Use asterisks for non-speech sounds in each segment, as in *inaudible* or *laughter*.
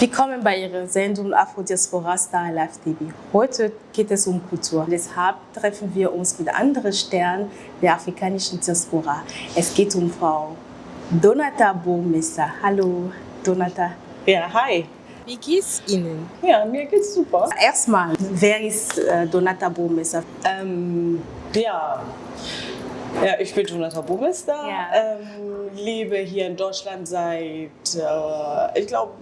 Willkommen bei Ihrer Sendung Afrodiaspora Star Live TV. Heute geht es um Kultur. Deshalb treffen wir uns mit anderen Sternen der afrikanischen Diaspora. Es geht um Frau Donata Bomesser. Hallo, Donata. Ja, hi. Wie geht's Ihnen? Ja, mir geht's super. Erstmal, wer ist äh, Donata Bomesser? Ähm, ja. ja, ich bin Donata Bomesser, Ja. ähm, lebe hier in Deutschland seit, äh, ich glaube,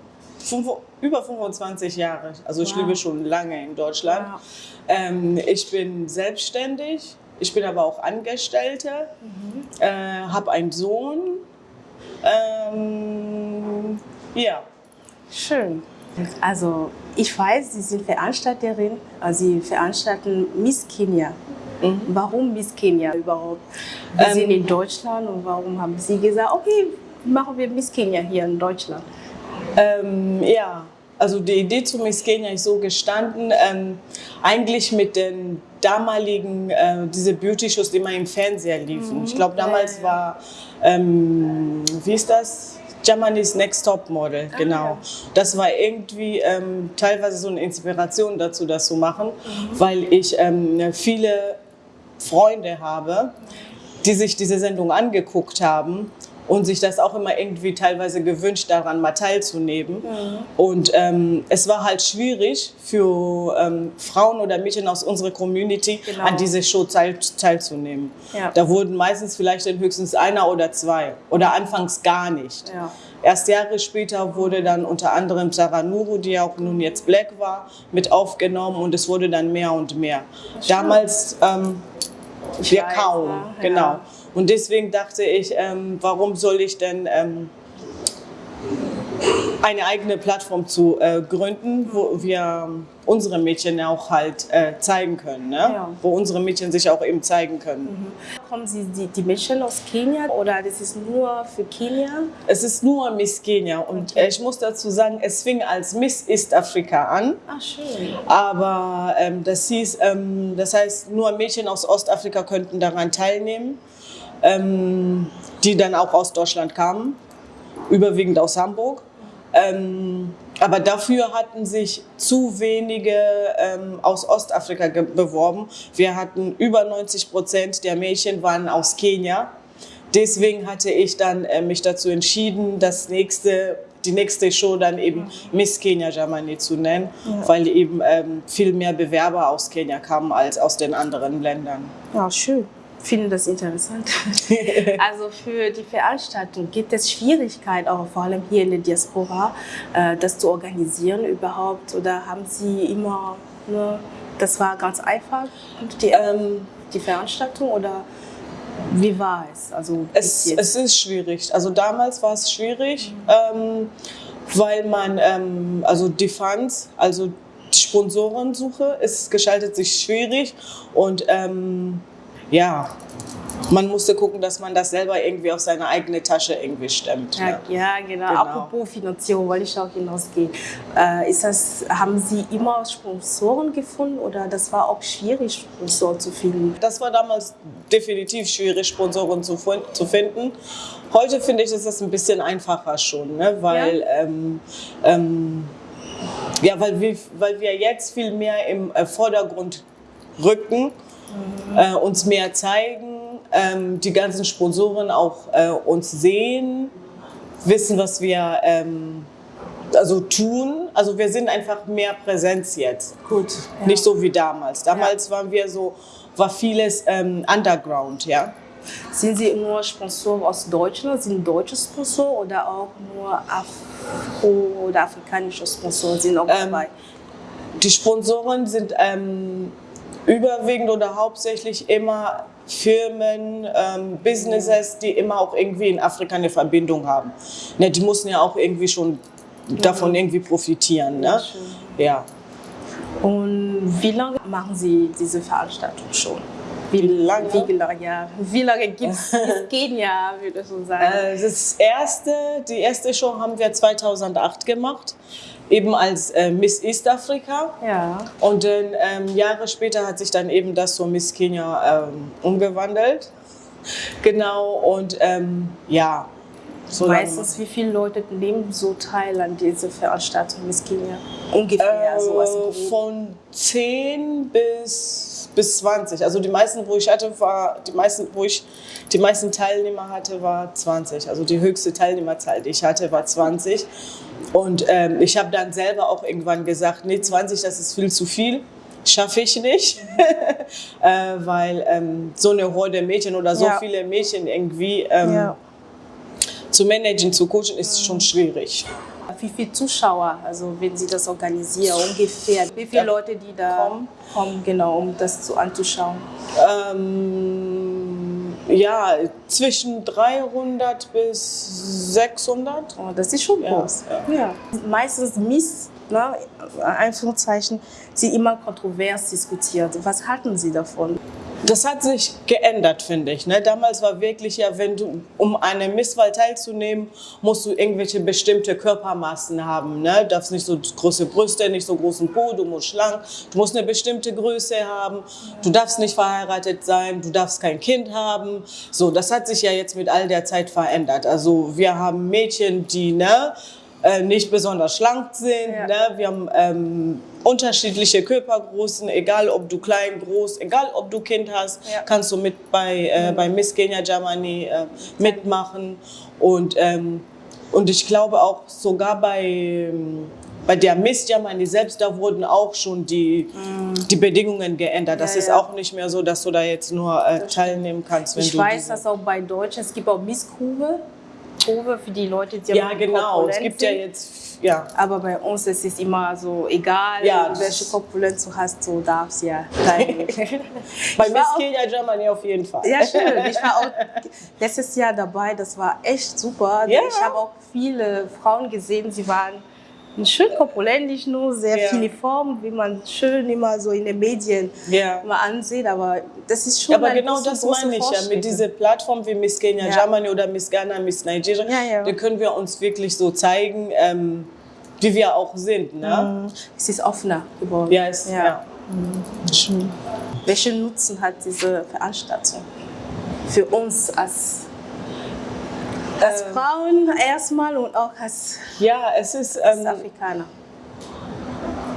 über 25 Jahre. Also ich Wow. lebe schon lange in Deutschland. Wow. Ähm, ich bin selbstständig, ich bin aber auch Angestellte, Mhm. äh, habe einen Sohn. Ähm, ja. Schön. Also, ich weiß, Sie sind Veranstalterin. Also Sie veranstalten Miss Kenia. Warum Miss Kenia überhaupt? Wir Ähm, sind in Deutschland und warum haben Sie gesagt, okay, machen wir Miss Kenia hier in Deutschland? Ähm, ja, also die Idee zu Miss Kenya ist so gestanden, ähm, eigentlich mit den damaligen, äh, diese Beauty-Shows, die immer im Fernseher liefen. Ich glaube, damals war, ähm, wie ist das? Germany's Next Top Model, genau. ja. Das war irgendwie ähm, teilweise so eine Inspiration dazu, das zu machen, weil ich ähm, viele Freunde habe, die sich diese Sendung angeguckt haben und sich das auch immer irgendwie teilweise gewünscht, daran mal teilzunehmen. Und ähm, es war halt schwierig für ähm, Frauen oder Mädchen aus unserer Community Genau. an dieser Show teil, teilzunehmen. Ja. Da wurden meistens vielleicht dann höchstens einer oder zwei oder anfangs gar nicht. Ja. Erst Jahre später wurde dann unter anderem Sarah Nuru, die auch nun jetzt Black war, mit aufgenommen und es wurde dann mehr und mehr. Damals ähm, wir weiß, kaum, ja, genau. ja. Und deswegen dachte ich, ähm, warum soll ich denn ähm, eine eigene Plattform zu äh, gründen, wo wir unsere Mädchen auch halt äh, zeigen können, ne? Ja. wo unsere Mädchen sich auch eben zeigen können. Kommen Sie die, die Mädchen aus Kenia oder das ist nur für Kenia? Es ist nur Miss Kenia und Okay. äh, ich muss dazu sagen, es fing als Miss East Afrika an. Ach, schön. Aber ähm, das hieß, ähm, das heißt, nur Mädchen aus Ostafrika könnten daran teilnehmen, ähm, die dann auch aus Deutschland kamen, überwiegend aus Hamburg. Ähm, aber dafür hatten sich zu wenige ähm, aus Ostafrika beworben. Wir hatten über 90 Prozent der Mädchen waren aus Kenia. Deswegen hatte ich dann äh, mich dazu entschieden, das nächste, die nächste Show dann eben Miss Kenya Germany zu nennen, weil eben ähm, viel mehr Bewerber aus Kenia kamen als aus den anderen Ländern. Ja, schön. Finde das interessant. *laughs* also für die Veranstaltung gibt es Schwierigkeiten, auch vor allem hier in der Diaspora, äh, das zu organisieren überhaupt? Oder haben Sie immer nur, das war ganz einfach, die, Ähm, die Veranstaltung? Oder wie war es? Also Es, es ist schwierig. Also damals war es schwierig, ähm, weil man, ähm, also die Funds, also die Sponsorensuche, es gestaltet sich schwierig und ähm, ja, man musste gucken, dass man das selber irgendwie aus seiner eigenen Tasche irgendwie stemmt. Ja, ne? ja genau. Genau. Apropos Finanzierung, wollte ich auch hinausgehen. Äh, ist das, haben Sie immer Sponsoren gefunden oder das war auch schwierig, Sponsoren zu finden? Das war damals definitiv schwierig, Sponsoren zu, zu finden. Heute finde ich, ist das ein bisschen einfacher schon, ne? weil, ähm, ähm, ja, weil, wir, weil wir jetzt viel mehr im äh, Vordergrund rücken, äh, uns mehr zeigen, ähm, die ganzen Sponsoren auch äh, uns sehen, wissen, was wir ähm, also tun. Also wir sind einfach mehr Präsenz jetzt. Gut. Nicht so wie damals. Damals waren wir so, war vieles ähm, Underground, ja. Sind Sie nur Sponsor aus Deutschland, sind deutsche Sponsor oder auch nur Afro- oder afrikanische Sponsoren sind auch Ähm, dabei? Die Sponsoren sind ähm, überwiegend oder hauptsächlich immer Firmen, ähm, Businesses, die immer auch irgendwie in Afrika eine Verbindung haben. Ne, die mussten ja auch irgendwie schon davon irgendwie profitieren. Ne? Ja. Und wie lange machen Sie diese Veranstaltung schon? Wie, lange? Wie lange, ja. Wie lange gibt *laughs* es Kenia, würde ich so sagen? Äh, Das erste, die erste Show haben wir 2008 gemacht, eben als äh, Miss East Africa. ja. Und dann ähm, Jahre später hat sich dann eben das zur Miss Kenya ähm, umgewandelt. Genau, und ähm, ja, So Meistens, wie viele Leute nehmen so teil an dieser Veranstaltung Miss Kenia? Ungefähr, so Äh, grob. von 10 bis, bis 20. Also die meisten, wo ich hatte, war die meisten, wo ich die meisten Teilnehmer hatte, war 20. Also die höchste Teilnehmerzahl, die ich hatte, war 20. Und ähm, ich habe dann selber auch irgendwann gesagt, nee, 20, das ist viel zu viel. Schaffe ich nicht, *laughs* äh, weil ähm, so eine Horde Mädchen oder so Ja. viele Mädchen irgendwie ähm, Ja. zu managen, zu coachen, ist schon schwierig. Wie viele Zuschauer, also wenn Sie das organisieren, ungefähr? Wie viele Da Leute, die da kommen? kommen, genau, um das zu anzuschauen? Ähm, ja, zwischen 300 bis 600. Oh, das ist schon Ja, groß. Ja. Meistens Miss, ne, Anführungszeichen, sie immer kontrovers diskutiert. Was halten Sie davon? Das hat sich geändert, finde ich. Ne? Damals war wirklich ja, wenn du, um an einer Misswahl teilzunehmen, musst du irgendwelche bestimmte Körpermaßen haben. Ne? Du darfst nicht so große Brüste, nicht so großen Po, du musst schlank, du musst eine bestimmte Größe haben, du darfst nicht verheiratet sein, du darfst kein Kind haben. So, das hat sich ja jetzt mit all der Zeit verändert. Also wir haben Mädchen, die ne, äh, nicht besonders schlank sind. Ja. Ne? Wir haben ähm, unterschiedliche Körpergrößen, egal ob du klein, groß, egal ob du Kind hast, Ja. kannst du mit bei, äh, bei Miss Kenya Germany äh, mitmachen. Und, ähm, und ich glaube auch sogar bei, ähm, bei der Miss Germany selbst, da wurden auch schon die, die Bedingungen geändert. Das. Ja, ist auch nicht mehr so, dass du da jetzt nur äh, teilnehmen kannst, wenn Ich du weiß, dass auch bei Deutschen, es gibt auch Miss Kurve. Für die Leute, die Ja, genau. Es gibt ja jetzt, ja. Aber bei uns ist es immer so, egal Ja, welche Korpulenz du hast, du darfst ja teilnehmen. *laughs* Bei Miss Kenya Germany auf jeden Fall. Ja, schön. *laughs* Ich war auch letztes Jahr dabei, das war echt super. Ja. Ich habe auch viele Frauen gesehen, sie waren schön korpulent, nicht nur sehr Ja. filiform, wie man schön immer so in den Medien Ja. immer ansieht, aber das ist schon aber genau das meine ich ja. Mit dieser Plattform wie Miss Kenya Ja. Germany oder Miss Ghana, Miss Nigeria, Ja, da können wir uns wirklich so zeigen, ähm, wie wir auch sind. Ne? Mhm. Es ist offener geworden. Ja, es, ja. Schön. Welchen Nutzen hat diese Veranstaltung für uns als, als Ähm. Frauen erstmal und auch als, ja, es ist, als ähm, Afrikaner?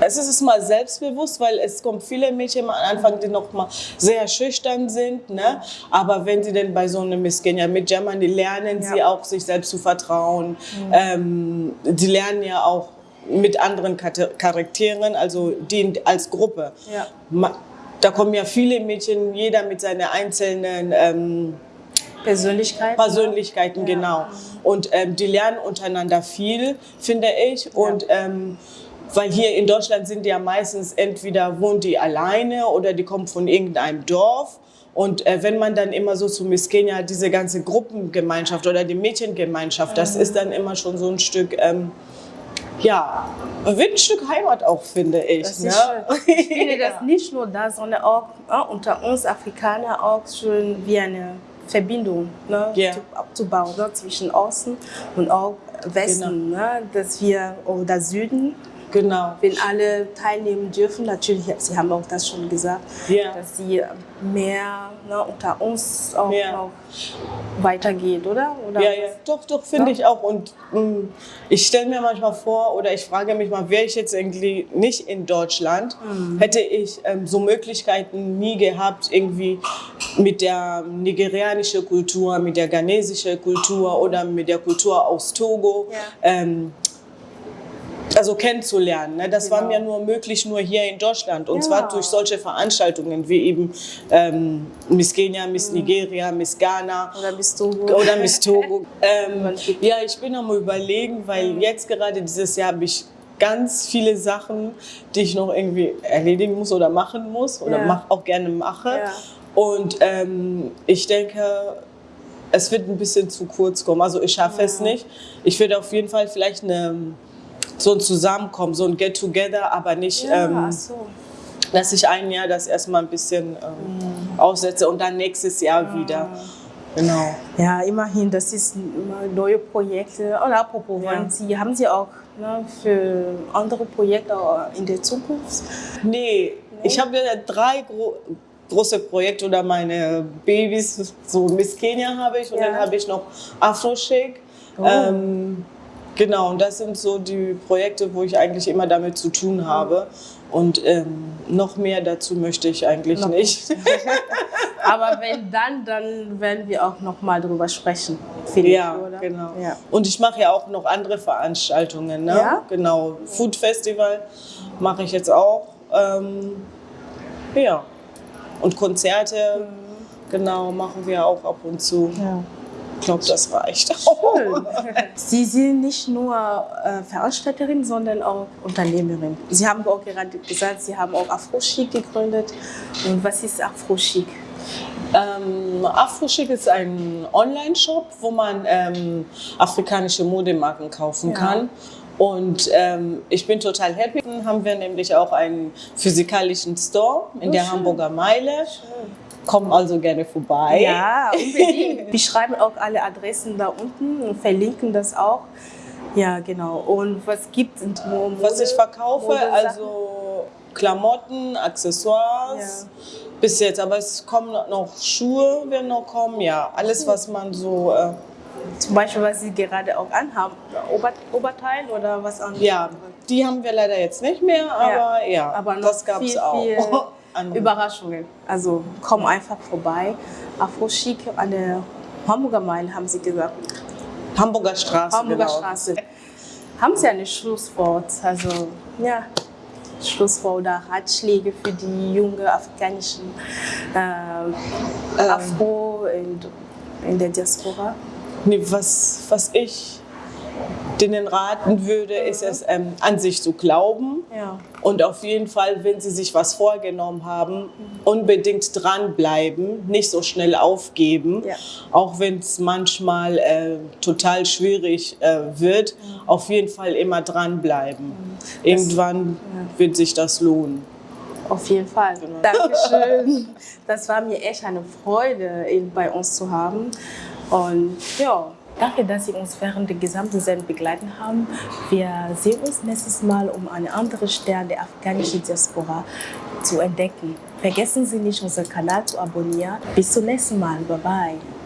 es ist mal selbstbewusst, weil es kommen viele Mädchen am Anfang, die noch mal sehr schüchtern sind. Ne? Aber wenn sie denn bei so einem Miss Kenya mit Germany lernen, Ja. sie auch sich selbst zu vertrauen. Ähm, die lernen ja auch mit anderen Charakteren, also die als Gruppe. Ja. Da kommen ja viele Mädchen, jeder mit seinen einzelnen ähm, Persönlichkeit. Persönlichkeiten, Ja. genau. Und ähm, die lernen untereinander viel, finde ich. Und ähm, weil hier in Deutschland sind die ja meistens entweder wohnen die alleine oder die kommen von irgendeinem Dorf. Und äh, wenn man dann immer so zu Miss Kenya diese ganze Gruppengemeinschaft oder die Mädchengemeinschaft, das ist dann immer schon so ein Stück, ähm, ja, wie ein Stück Heimat auch, finde ich. Das ne? Ich *laughs* finde das nicht nur da, sondern auch äh, unter uns Afrikaner auch schön wie eine Verbindung ne, zu, abzubauen ne, zwischen Osten und auch Westen, ne, dass wir oder Süden, Genau. wenn alle teilnehmen dürfen, natürlich, Sie haben auch das schon gesagt, Ja. dass sie mehr ne, unter uns auch Ja. noch weitergeht, oder? oder Ja, ja, doch, doch, finde ich auch. Und mh, ich stelle mir manchmal vor oder ich frage mich mal, wäre ich jetzt irgendwie nicht in Deutschland, Mhm. hätte ich ähm, so Möglichkeiten nie gehabt, irgendwie mit der nigerianischen Kultur, mit der ghanesischen Kultur oder mit der Kultur aus Togo. Ja. Ähm, also kennenzulernen. Ne? Das war Genau. mir nur möglich nur hier in Deutschland. Und Ja. zwar durch solche Veranstaltungen wie eben ähm, Miss Kenia, Miss Mhm. Nigeria, Miss Ghana Oder bist du oder Miss *laughs* Togo. ähm, ja, ich bin am überlegen, weil jetzt gerade dieses Jahr habe ich ganz viele Sachen, die ich noch irgendwie erledigen muss oder machen muss oder Ja. mach, auch gerne mache. Ja. Und ähm, ich denke, es wird ein bisschen zu kurz kommen. Also ich schaffe es nicht. Ich werde auf jeden Fall vielleicht eine, so ein Zusammenkommen, so ein Get-Together, aber nicht, Ja, ähm, so. dass ich ein Jahr das erstmal ein bisschen ähm, aussetze und dann nächstes Jahr wieder. Genau. Ja, immerhin, das ist immer neue Projekte. Und apropos, Ja. Sie, haben Sie auch ne, für andere Projekte in der Zukunft? Nee, ich habe ja drei gro große Projekte oder meine Babys, so Miss Kenia habe ich und Ja. dann habe ich noch Afro Shake. Oh. Ähm, genau, und das sind so die Projekte, wo ich eigentlich immer damit zu tun habe. Und ähm, noch mehr dazu möchte ich eigentlich noch nicht. *laughs* Aber wenn dann, dann werden wir auch noch mal drüber sprechen, finde ja, ich, oder? Genau. Ja. Und ich mache ja auch noch andere Veranstaltungen. Ne? Ja? Genau, Food Festival mache ich jetzt auch. Ähm, ja. Und Konzerte, mhm. genau, machen wir auch ab und zu. Ja. Ich glaube, das reicht Schön. *laughs* Sie sind nicht nur äh, Veranstalterin, sondern auch Unternehmerin. Sie haben auch gerade gesagt, Sie haben auch Afro-Chic gegründet. Und was ist Afro-Chic? Ähm, Afro-Chic ist ein Online-Shop, wo man ähm, afrikanische Modemarken kaufen ja. kann. Und ähm, ich bin total happy. Dann haben wir nämlich auch einen physikalischen Store in oh, der schön. Hamburger Meile. Schön. Kommen also gerne vorbei. Ja, unbedingt. *laughs* Wir schreiben auch alle Adressen da unten und verlinken das auch. Ja, genau. Und was gibt es? Was ich verkaufe, also Klamotten, Accessoires. Ja. Bis jetzt, aber es kommen noch Schuhe, werden noch kommen, ja. Alles, was man so. Äh, Zum Beispiel, was Sie gerade auch anhaben, Ober Oberteil oder was anderes? Ja, die haben wir leider jetzt nicht mehr, aber ja, ja aber das gab es auch. Viel. *laughs* Überraschungen. Also komm einfach vorbei. Afro Chic an der Hamburger Meile, haben Sie gesagt. Hamburger Straße. Hamburger genau. Straße. Haben Sie ein Schlusswort? Also, ja, Schlusswort oder Ratschläge für die jungen afrikanischen äh, ähm. Afro in, in der Diaspora? Nee, was, was ich denen raten würde, ist es ähm, an sich zu glauben ja. und auf jeden Fall, wenn sie sich was vorgenommen haben, unbedingt dranbleiben, nicht so schnell aufgeben, ja. auch wenn es manchmal äh, total schwierig äh, wird, ja. auf jeden Fall immer dranbleiben. Irgendwann wird sich das lohnen. Auf jeden Fall. Genau. Dankeschön. *laughs* Das war mir echt eine Freude, ihn bei uns zu haben. Und ja, Danke, dass Sie uns während der gesamten Sendung begleiten haben. Wir sehen uns nächstes Mal, um eine andere Stern der afghanischen Diaspora zu entdecken. Vergessen Sie nicht, unseren Kanal zu abonnieren. Bis zum nächsten Mal. Bye bye.